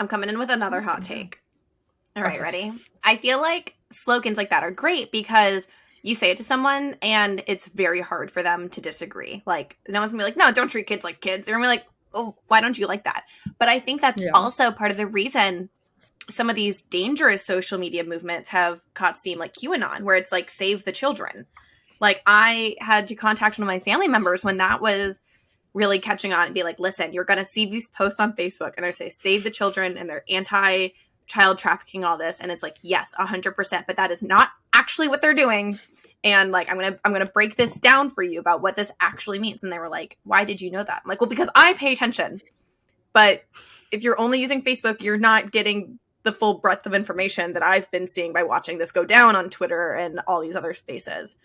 I'm coming in with another hot take. All right, okay. ready? I feel like slogans like that are great because you say it to someone and it's very hard for them to disagree. Like, no one's gonna be like, no, don't treat kids like kids. They're gonna be like, oh, why don't you like that? But I think that's yeah. also part of the reason some of these dangerous social media movements have caught steam, like QAnon, where it's like, save the children. Like, I had to contact one of my family members when that was really catching on and be like, listen, you're going to see these posts on Facebook and they say, save the children and they're anti child trafficking, all this. And it's like, yes, 100%, but that is not actually what they're doing. And like i'm gonna i'm gonna break this down for you about what this actually means. And they were like why did you know that? I'm like well because i pay attention. But if you're only using facebook you're not getting the full breadth of information that i've been seeing by watching this go down on twitter and all these other spaces